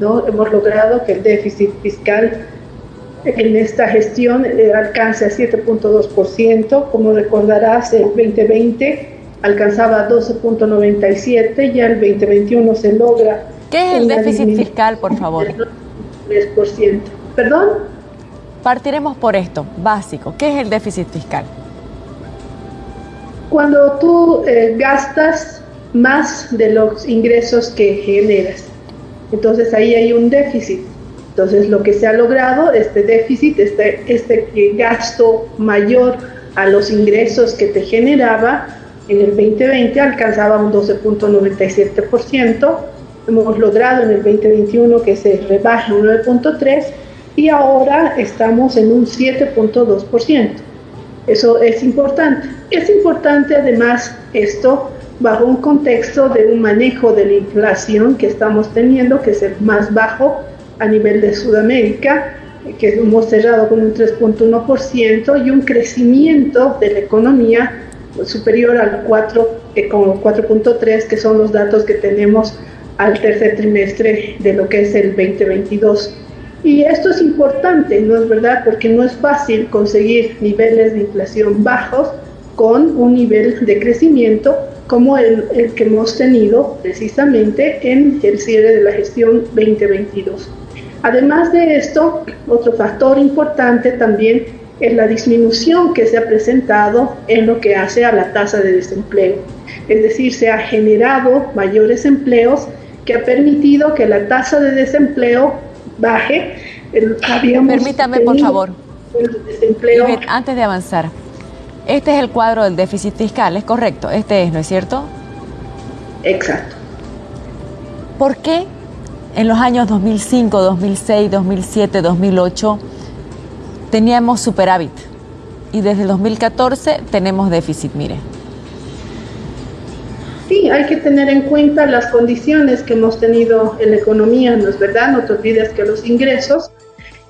¿no? Hemos logrado que el déficit fiscal en esta gestión eh, alcance a 7.2%. Como recordarás, el 2020 alcanzaba 12.97, ya el 2021 se logra. ¿Qué es el déficit fiscal, por favor? 3%. ¿Perdón? Partiremos por esto, básico. ¿Qué es el déficit fiscal? Cuando tú eh, gastas más de los ingresos que generas. Entonces ahí hay un déficit. Entonces lo que se ha logrado, este déficit, este, este gasto mayor a los ingresos que te generaba, en el 2020 alcanzaba un 12.97%, hemos logrado en el 2021 que se rebaje un 9.3% y ahora estamos en un 7.2%. Eso es importante. Es importante además esto bajo un contexto de un manejo de la inflación que estamos teniendo, que es el más bajo a nivel de Sudamérica, que hemos cerrado con un 3.1% y un crecimiento de la economía superior al 4, eh, 4.3, que son los datos que tenemos al tercer trimestre de lo que es el 2022. Y esto es importante, ¿no es verdad? Porque no es fácil conseguir niveles de inflación bajos con un nivel de crecimiento como el, el, que hemos tenido precisamente en el cierre de la gestión 2022. Además de esto, otro factor importante también es la disminución que se ha presentado en lo que hace a la tasa de desempleo. Es decir, se ha generado mayores empleos que ha permitido que la tasa de desempleo baje. Permítame, por favor. antes de avanzar, este es el cuadro del déficit fiscal, ¿es correcto? Este es, ¿no es cierto? Exacto. ¿Por qué en los años 2005, 2006, 2007, 2008 teníamos superávit y desde el 2014 tenemos déficit, mire? Sí, hay que tener en cuenta las condiciones que hemos tenido en la economía, ¿no es verdad? No te olvides que los ingresos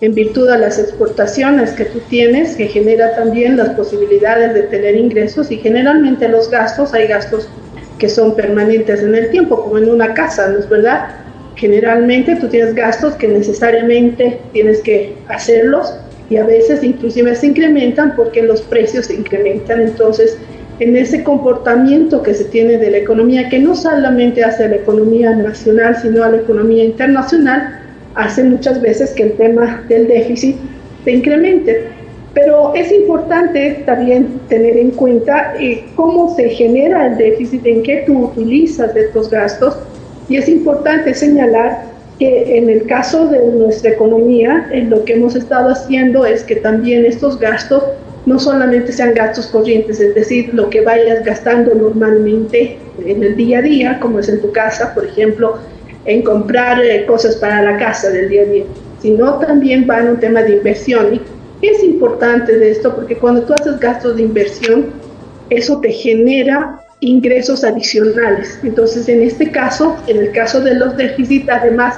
en virtud de las exportaciones que tú tienes, que genera también las posibilidades de tener ingresos y generalmente los gastos, hay gastos que son permanentes en el tiempo, como en una casa, ¿no es verdad? Generalmente tú tienes gastos que necesariamente tienes que hacerlos y a veces inclusive se incrementan porque los precios se incrementan. Entonces, en ese comportamiento que se tiene de la economía, que no solamente hace la economía nacional, sino a la economía internacional, hace muchas veces que el tema del déficit se incremente. Pero es importante también tener en cuenta eh, cómo se genera el déficit, en qué tú utilizas estos gastos. Y es importante señalar que en el caso de nuestra economía, en lo que hemos estado haciendo es que también estos gastos no solamente sean gastos corrientes, es decir, lo que vayas gastando normalmente en el día a día, como es en tu casa, por ejemplo, en comprar eh, cosas para la casa del día a día, sino también va en un tema de inversión. Y es importante de esto porque cuando tú haces gastos de inversión, eso te genera ingresos adicionales. Entonces, en este caso, en el caso de los déficits, además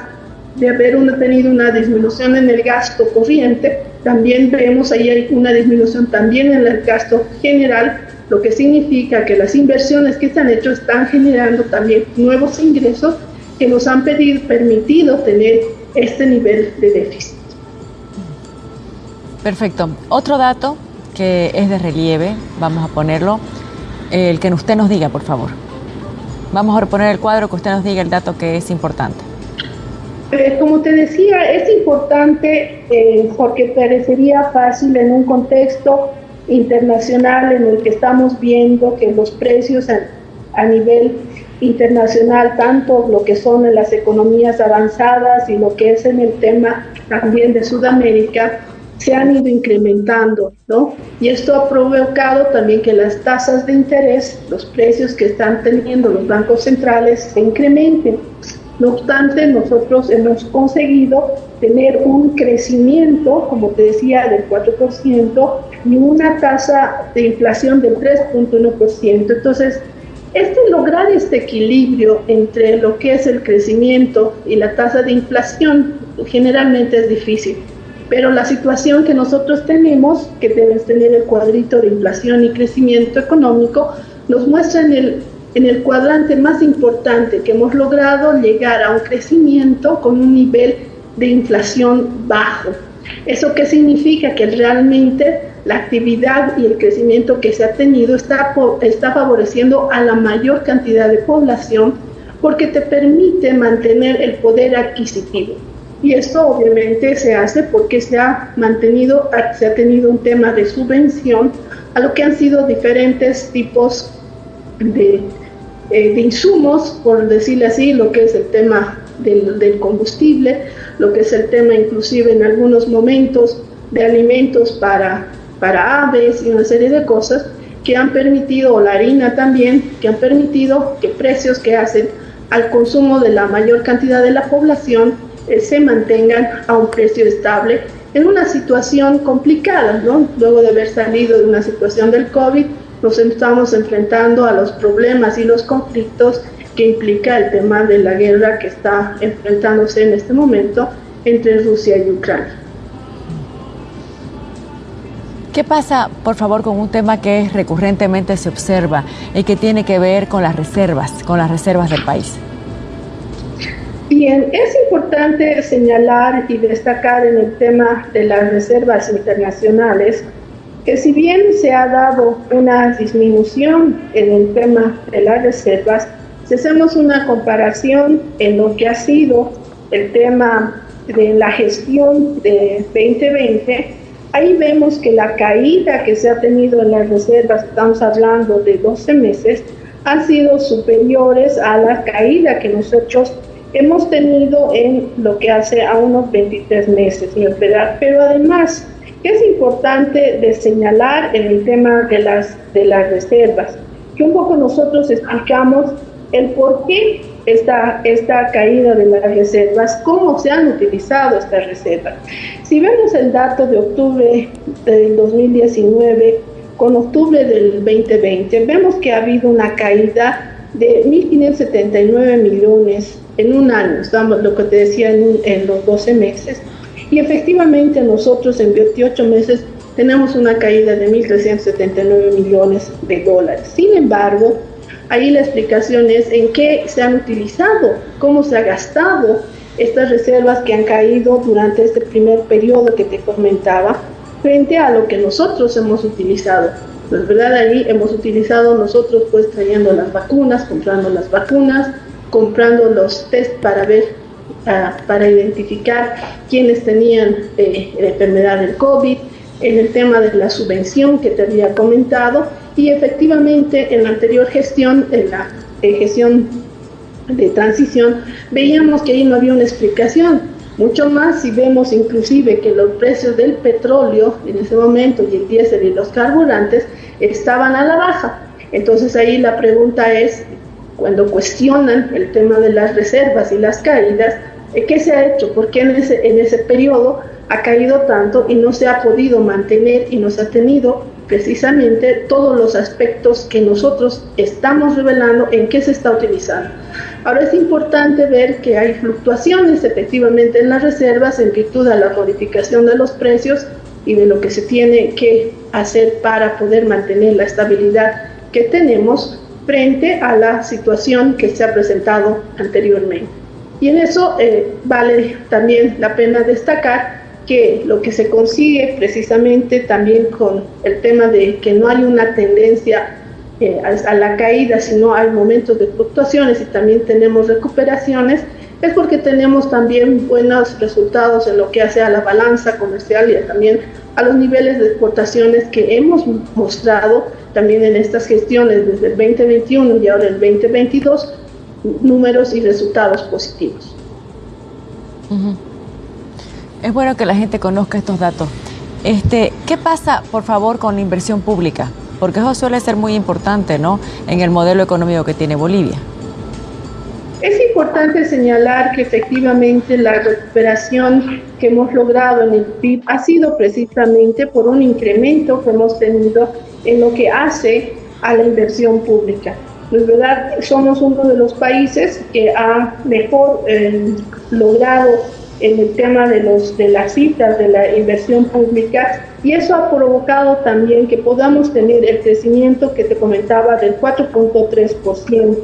de haber uno tenido una disminución en el gasto corriente, también vemos ahí una disminución también en el gasto general, lo que significa que las inversiones que se han hecho están generando también nuevos ingresos que nos han pedido, permitido tener este nivel de déficit. Perfecto. Otro dato que es de relieve, vamos a ponerlo, el que usted nos diga, por favor. Vamos a reponer el cuadro, que usted nos diga el dato que es importante. Eh, como te decía, es importante eh, porque parecería fácil en un contexto internacional en el que estamos viendo que los precios a, a nivel internacional, tanto lo que son en las economías avanzadas y lo que es en el tema también de Sudamérica, se han ido incrementando, ¿no? Y esto ha provocado también que las tasas de interés, los precios que están teniendo los bancos centrales, se incrementen. No obstante, nosotros hemos conseguido tener un crecimiento, como te decía, del 4% y una tasa de inflación del 3.1%. Entonces, este lograr este equilibrio entre lo que es el crecimiento y la tasa de inflación generalmente es difícil. Pero la situación que nosotros tenemos, que debes tener el cuadrito de inflación y crecimiento económico, nos muestra en el en el cuadrante más importante que hemos logrado llegar a un crecimiento con un nivel de inflación bajo. ¿Eso qué significa? Que realmente la actividad y el crecimiento que se ha tenido está, está favoreciendo a la mayor cantidad de población porque te permite mantener el poder adquisitivo. Y esto obviamente se hace porque se ha mantenido, se ha tenido un tema de subvención a lo que han sido diferentes tipos de, eh, de insumos, por decirle así, lo que es el tema del, del, combustible, lo que es el tema inclusive en algunos momentos de alimentos para, para aves y una serie de cosas que han permitido, o la harina también, que han permitido que precios que hacen al consumo de la mayor cantidad de la población eh, se mantengan a un precio estable en una situación complicada, ¿no? Luego de haber salido de una situación del COVID, nos estamos enfrentando a los problemas y los conflictos que implica el tema de la guerra que está enfrentándose en este momento entre Rusia y Ucrania. ¿Qué pasa, por favor, con un tema que recurrentemente se observa y que tiene que ver con las reservas, con las reservas del país? Bien, es importante señalar y destacar en el tema de las reservas internacionales que si bien se ha dado una disminución en el tema de las reservas, si hacemos una comparación en lo que ha sido el tema de la gestión de 2020, ahí vemos que la caída que se ha tenido en las reservas, estamos hablando de 12 meses, han sido superiores a la caída que nosotros hemos tenido en lo que hace a unos 23 meses, ¿verdad? Pero además, es importante de señalar en el tema de las, de las reservas, que un poco nosotros explicamos el por qué esta, esta caída de las reservas, cómo se han utilizado estas reservas. Si vemos el dato de octubre del 2019 con octubre del 2020, vemos que ha habido una caída de 1.579 millones en un año, estamos lo que te decía en, en los 12 meses, y efectivamente nosotros en 28 meses tenemos una caída de 1.379 millones de dólares. Sin embargo, ahí la explicación es en qué se han utilizado, cómo se ha gastado estas reservas que han caído durante este primer periodo que te comentaba, frente a lo que nosotros hemos utilizado. Pues verdad, ahí hemos utilizado nosotros pues trayendo las vacunas, comprando las vacunas, comprando los test para ver, uh, para identificar quiénes tenían eh, la enfermedad del COVID, en el tema de la subvención que te había comentado y efectivamente en la anterior gestión, en la eh, gestión de transición, veíamos que ahí no había una explicación. Mucho más si vemos inclusive que los precios del petróleo en ese momento y el diésel y los carburantes estaban a la baja. Entonces ahí la pregunta es, cuando cuestionan el tema de las reservas y las caídas, eh, ¿qué se ha hecho? ¿Por qué en ese, en ese periodo ha caído tanto y no se ha podido mantener y no se ha tenido precisamente todos los aspectos que nosotros estamos revelando en qué se está utilizando? Ahora es importante ver que hay fluctuaciones efectivamente en las reservas en virtud de la modificación de los precios y de lo que se tiene que hacer para poder mantener la estabilidad que tenemos frente a la situación que se ha presentado anteriormente. Y en eso eh, vale también la pena destacar que lo que se consigue precisamente también con el tema de que no hay una tendencia eh, a, la caída, sino hay momentos de fluctuaciones y también tenemos recuperaciones, es porque tenemos también buenos resultados en lo que hace a la balanza comercial y también a los niveles de exportaciones que hemos mostrado también en estas gestiones desde el 2021 y ahora el 2022 números y resultados positivos. Es bueno que la gente conozca estos datos. Este, ¿Qué pasa, por favor, con la inversión pública? Porque eso suele ser muy importante, ¿no? En el modelo económico que tiene Bolivia. Es importante señalar que efectivamente la recuperación que hemos logrado en el PIB ha sido precisamente por un incremento que hemos tenido en lo que hace a la inversión pública. Pues verdad, somos uno de los países que ha mejor eh, logrado en el tema de, los, de las citas de la inversión pública y eso ha provocado también que podamos tener el crecimiento que te comentaba del 4.3%.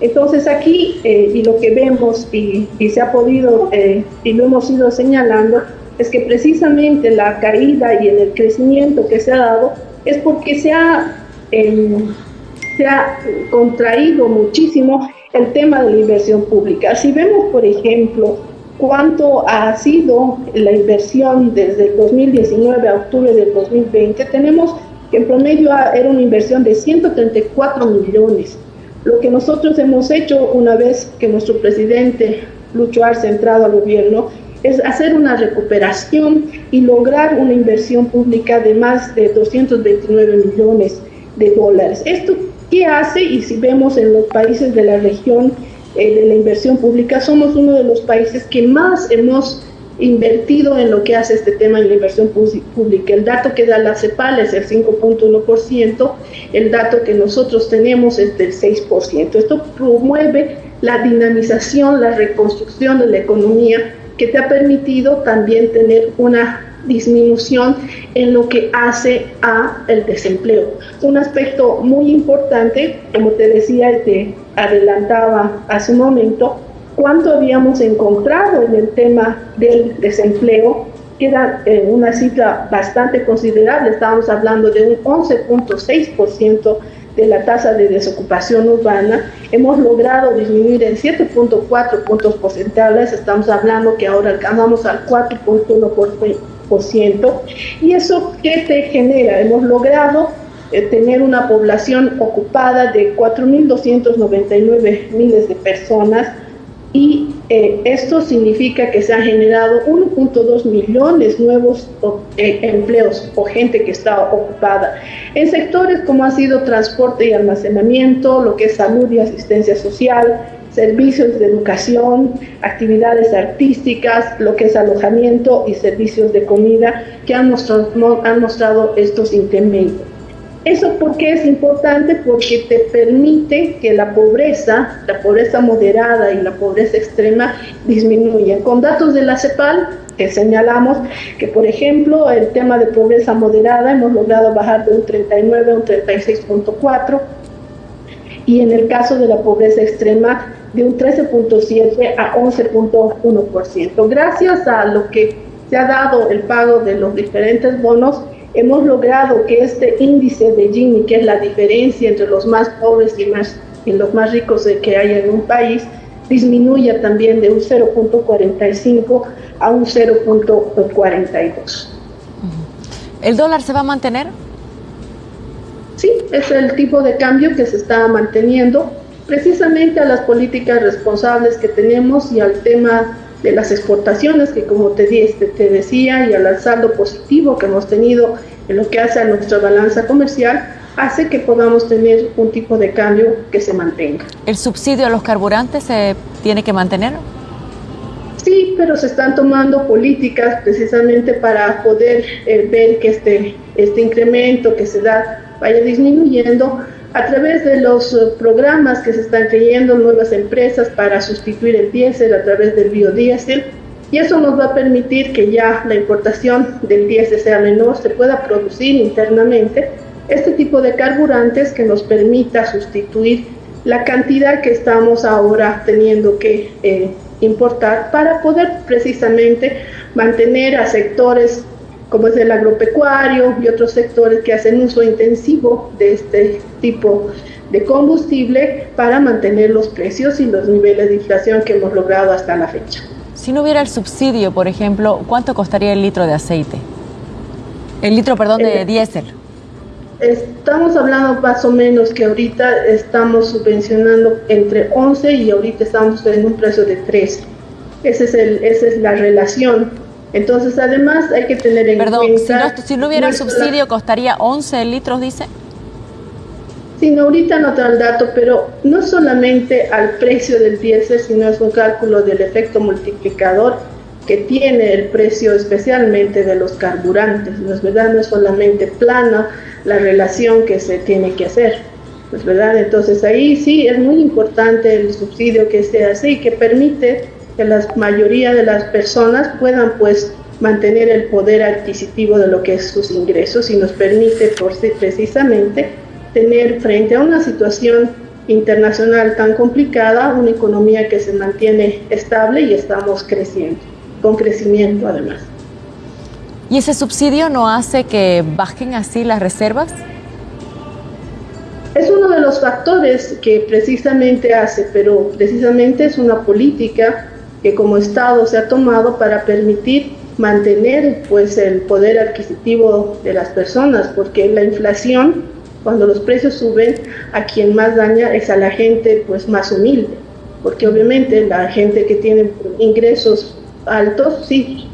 Entonces aquí, eh, y lo que vemos y, se ha podido, eh, y lo hemos ido señalando, es que precisamente la caída y el crecimiento que se ha dado es porque se ha, em, se ha contraído muchísimo el tema de la inversión pública. Si vemos, por ejemplo, cuánto ha sido la inversión desde el 2019 a octubre del 2020, tenemos que en promedio era una inversión de 134 millones. Lo que nosotros hemos hecho una vez que nuestro presidente Lucho Arce ha entrado al gobierno es hacer una recuperación y lograr una inversión pública de más de 229 millones de dólares. ¿Esto qué hace? Y si vemos en los países de la región, eh, de la inversión pública, somos uno de los países que más hemos invertido en lo que hace este tema en la inversión pública. El dato que da la CEPAL es el 5.1%, el dato que nosotros tenemos es del 6%. Esto promueve la dinamización, la reconstrucción de la economía que te ha permitido también tener una disminución en lo que hace a el desempleo. Un aspecto muy importante, como te decía y te adelantaba hace un momento, cuánto habíamos encontrado en el tema del desempleo, que era eh, una cifra bastante considerable, estábamos hablando de un 11.6% de la tasa de desocupación urbana, hemos logrado disminuir en 7.4 puntos porcentuales, estamos hablando que ahora alcanzamos al 4.1%, ¿Y eso qué te genera? Hemos logrado eh, tener una población ocupada de 4.299 miles de personas y eh, esto significa que se han generado 1.2 millones nuevos eh, empleos o gente que está ocupada en sectores como ha sido transporte y almacenamiento, lo que es salud y asistencia social, servicios de educación, actividades artísticas, lo que es alojamiento y servicios de comida que han mostrado, han mostrado estos incrementos. ¿Eso por qué es importante? Porque te permite que la pobreza, la pobreza moderada y la pobreza extrema disminuyan. Con datos de la CEPAL, que señalamos que, por ejemplo, el tema de pobreza moderada hemos logrado bajar de un 39 a un 36.4 y en el caso de la pobreza extrema de un 13.7 a 11.1%. Gracias a lo que se ha dado el pago de los diferentes bonos, hemos logrado que este índice de Gini, que es la diferencia entre los más pobres y, más, y los más ricos que hay en un país, disminuya también de un 0.45 a un 0.42. ¿El dólar se va a mantener? Sí, es el tipo de cambio que se está manteniendo precisamente a las políticas responsables que tenemos y al tema de las exportaciones que como te, te decía y al saldo positivo que hemos tenido en lo que hace a nuestra balanza comercial, hace que podamos tener un tipo de cambio que se mantenga. ¿El subsidio a los carburantes se tiene que mantener? Sí, pero se están tomando políticas precisamente para poder eh, ver que este, este incremento que se da vaya disminuyendo a través de los eh, programas que se están creyendo nuevas empresas para sustituir el diésel a través del biodiesel. Y eso nos va a permitir que ya la importación del diésel sea menor, se pueda producir internamente este tipo de carburantes que nos permita sustituir la cantidad que estamos ahora teniendo que eh, importar para poder precisamente mantener a sectores como es el agropecuario y otros sectores que hacen uso intensivo de este tipo de combustible para mantener los precios y los niveles de inflación que hemos logrado hasta la fecha. Si no hubiera el subsidio, por ejemplo, ¿cuánto costaría el litro de aceite? El litro, perdón, de eh, diésel. Estamos hablando más o menos que ahorita estamos subvencionando entre 11 y ahorita estamos en un precio de 13. Ese es el, esa es la relación entonces, además, hay que tener en cuenta... Perdón, si no, hubiera el subsidio, ¿costaría 11 litros, dice? Sí, no, ahorita no tengo el dato, pero no solamente al precio del diésel, sino es un cálculo del efecto multiplicador que tiene el precio especialmente de los carburantes, ¿no es verdad? No es solamente plana la relación que se tiene que hacer, ¿no es verdad? Entonces ahí sí es muy importante el subsidio que se hace y que permite que la mayoría de las personas puedan pues mantener el poder adquisitivo de lo que es sus ingresos y nos permite por sí precisamente tener frente a una situación internacional tan complicada una economía que se mantiene estable y estamos creciendo, con crecimiento además. ¿Y ese subsidio no hace que bajen así las reservas? Es uno de los factores que precisamente hace, pero precisamente es una política que como Estado se ha tomado para permitir mantener pues el poder adquisitivo de las personas, porque la inflación, cuando los precios suben, a quien más daña es a la gente pues más humilde, porque obviamente la gente que tiene ingresos altos sí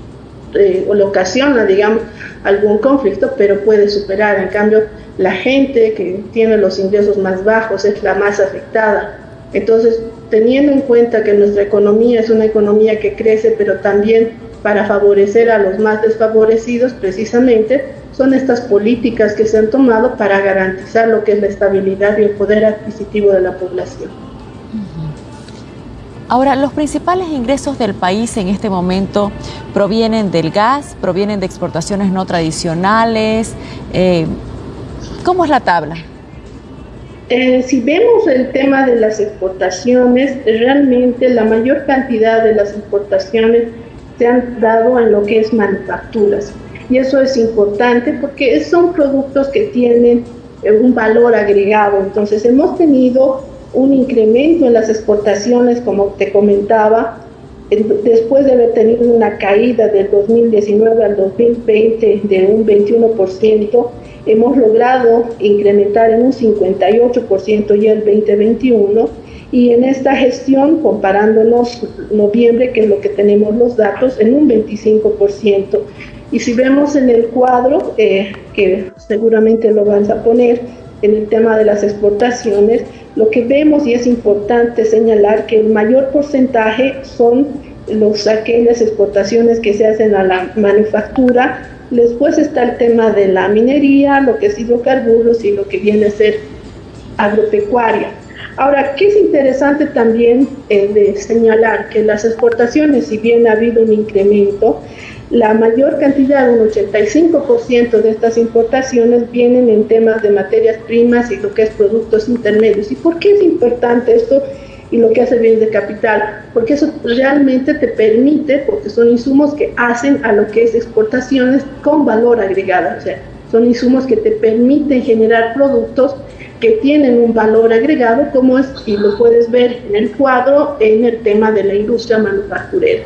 eh, le ocasiona, digamos, algún conflicto, pero puede superar. En cambio, la gente que tiene los ingresos más bajos es la más afectada. Entonces, teniendo en cuenta que nuestra economía es una economía que crece, pero también para favorecer a los más desfavorecidos, precisamente, son estas políticas que se han tomado para garantizar lo que es la estabilidad y el poder adquisitivo de la población. Ahora, los principales ingresos del país en este momento provienen del gas, provienen de exportaciones no tradicionales. Eh, ¿Cómo es la tabla? Eh, si vemos el tema de las exportaciones, realmente la mayor cantidad de las exportaciones se han dado en lo que es manufacturas. Y eso es importante porque son productos que tienen eh, un valor agregado. Entonces hemos tenido un incremento en las exportaciones, como te comentaba, después de haber tenido una caída del 2019 al 2020 de un 21%, hemos logrado incrementar en un 58% ya el 2021 y en esta gestión, comparándonos noviembre, que es lo que tenemos los datos, en un 25%. Y si vemos en el cuadro, eh, que seguramente lo van a poner en el tema de las exportaciones, lo que vemos y es importante señalar que el mayor porcentaje son los, aquellas exportaciones que se hacen a la manufactura, después está el tema de la minería, lo que es hidrocarburos y lo que viene a ser agropecuaria. Ahora, ¿qué es interesante también eh, de señalar? Que las exportaciones, si bien ha habido un incremento, la mayor cantidad, un 85% de estas importaciones vienen en temas de materias primas y lo que es productos intermedios. ¿Y por qué es importante esto y lo que hace bien de capital? Porque eso realmente te permite, porque son insumos que hacen a lo que es exportaciones con valor agregado. O sea, son insumos que te permiten generar productos que tienen un valor agregado, como es, y lo puedes ver en el cuadro, en el tema de la industria manufacturera.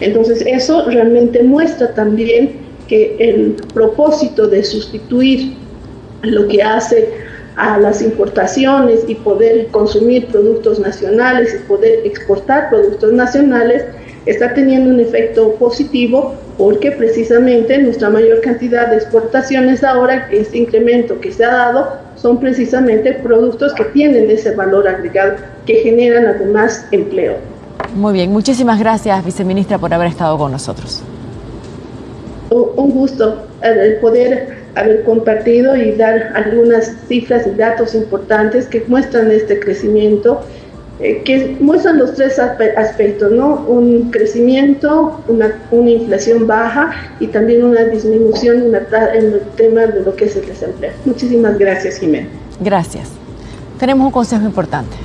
Entonces eso realmente muestra también que el propósito de sustituir lo que hace a las importaciones y poder consumir productos nacionales y poder exportar productos nacionales está teniendo un efecto positivo porque precisamente nuestra mayor cantidad de exportaciones ahora, este incremento que se ha dado, son precisamente productos que tienen ese valor agregado, que generan además empleo. Muy bien, muchísimas gracias, viceministra, por haber estado con nosotros. Un gusto el poder haber compartido y dar algunas cifras y datos importantes que muestran este crecimiento, eh, que muestran los tres aspectos, ¿no? Un crecimiento, una, una inflación baja y también una disminución en el tema de lo que es el desempleo. Muchísimas gracias, Jiménez. Gracias. Tenemos un consejo importante.